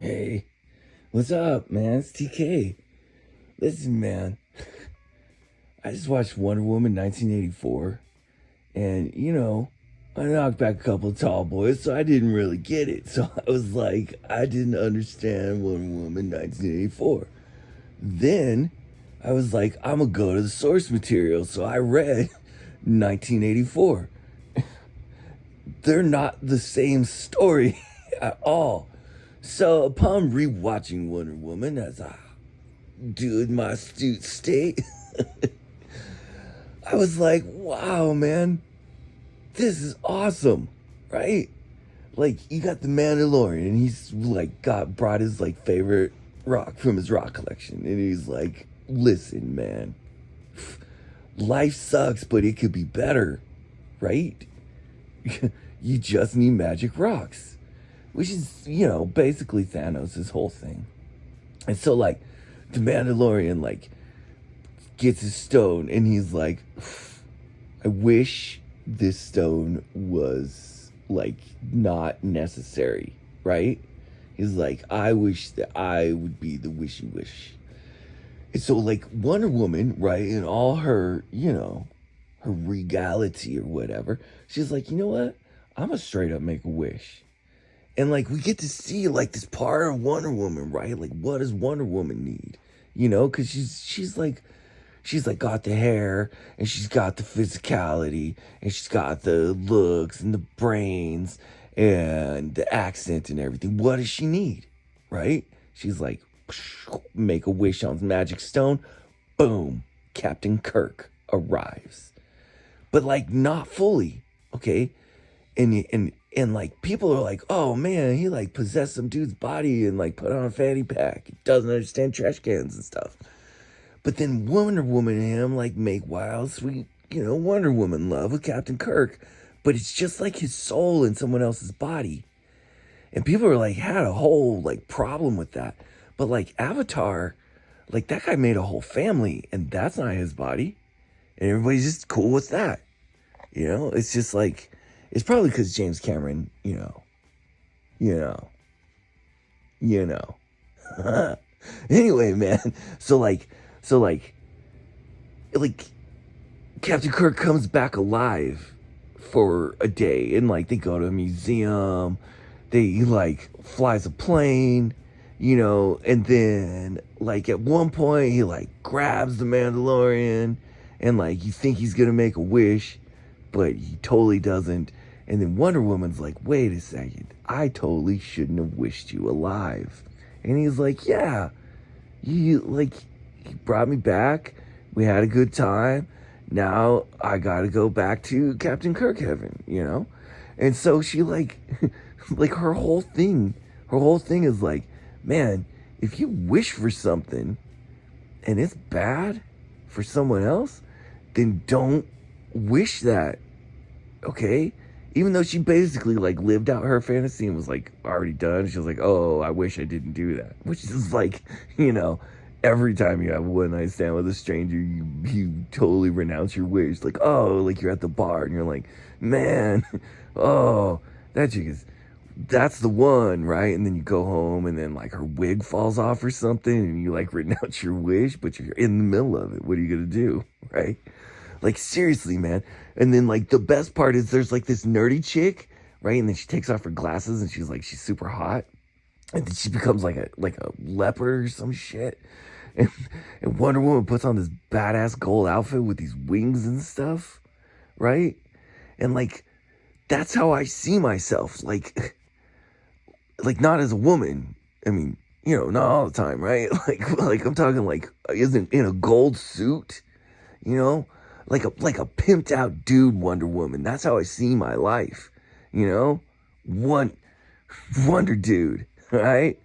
Hey, what's up, man? It's TK. Listen, man. I just watched Wonder Woman 1984, and you know, I knocked back a couple tall boys, so I didn't really get it. So I was like, I didn't understand Wonder Woman 1984. Then I was like, I'm gonna go to the source material, so I read 1984. They're not the same story at all. So upon rewatching Wonder Woman, as I do in my astute state, I was like, wow, man, this is awesome, right? Like, you got the Mandalorian, and he's like, got brought his like favorite rock from his rock collection, and he's like, listen, man, life sucks, but it could be better, right? you just need magic rocks which is, you know, basically Thanos' whole thing. And so, like, the Mandalorian, like, gets his stone and he's like, I wish this stone was, like, not necessary, right? He's like, I wish that I would be the wishy wish. And so, like, Wonder Woman, right, in all her, you know, her regality or whatever, she's like, you know what? I'm gonna straight up make a wish. And like we get to see like this part of Wonder Woman, right? Like what does Wonder Woman need? You know, cuz she's she's like she's like got the hair and she's got the physicality and she's got the looks and the brains and the accent and everything. What does she need? Right? She's like make a wish on magic stone. Boom. Captain Kirk arrives. But like not fully, okay? And and and like people are like, oh man, he like possessed some dude's body and like put on a fanny pack. He doesn't understand trash cans and stuff. But then Wonder Woman and him like make wild, sweet, you know, Wonder Woman love with Captain Kirk. But it's just like his soul in someone else's body. And people are like had a whole like problem with that. But like Avatar, like that guy made a whole family and that's not his body. And everybody's just cool with that. You know, it's just like it's probably because James Cameron, you know, you know, you know. anyway, man. So like, so like, like, Captain Kirk comes back alive for a day, and like they go to a museum. They like flies a plane, you know, and then like at one point he like grabs the Mandalorian, and like you think he's gonna make a wish, but he totally doesn't and then Wonder Woman's like, wait a second, I totally shouldn't have wished you alive. And he's like, yeah, you like, he brought me back. We had a good time. Now I gotta go back to Captain Kirk heaven, you know? And so she like, like her whole thing, her whole thing is like, man, if you wish for something and it's bad for someone else, then don't wish that. Okay? Even though she basically like lived out her fantasy and was like already done, she was like, "Oh, I wish I didn't do that." Which is like, you know, every time you have one night stand with a stranger, you you totally renounce your wish. Like, oh, like you're at the bar and you're like, "Man, oh, that chick is." That's the one, right? And then you go home and then like her wig falls off or something and you like renounce your wish, but you're in the middle of it. What are you to do, right? Like seriously, man. And then like the best part is there's like this nerdy chick, right? And then she takes off her glasses and she's like she's super hot. And then she becomes like a like a leopard or some shit. And, and Wonder Woman puts on this badass gold outfit with these wings and stuff, right? And like that's how I see myself. Like like not as a woman. I mean, you know, not all the time, right? Like like I'm talking like isn't in a gold suit, you know? Like a like a pimped out dude Wonder Woman. That's how I see my life. You know? One Wonder Dude, right?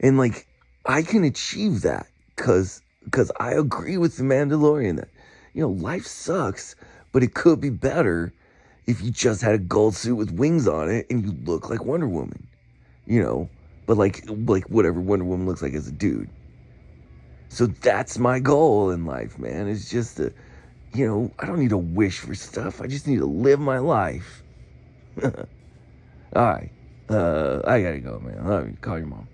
And like I can achieve that cuz cuz I agree with the Mandalorian that you know, life sucks, but it could be better if you just had a gold suit with wings on it and you look like Wonder Woman. You know, but like like whatever Wonder Woman looks like as a dude. So that's my goal in life, man. It's just to you know, I don't need to wish for stuff. I just need to live my life. All right. Uh, I gotta go, man. Love you. Call your mom.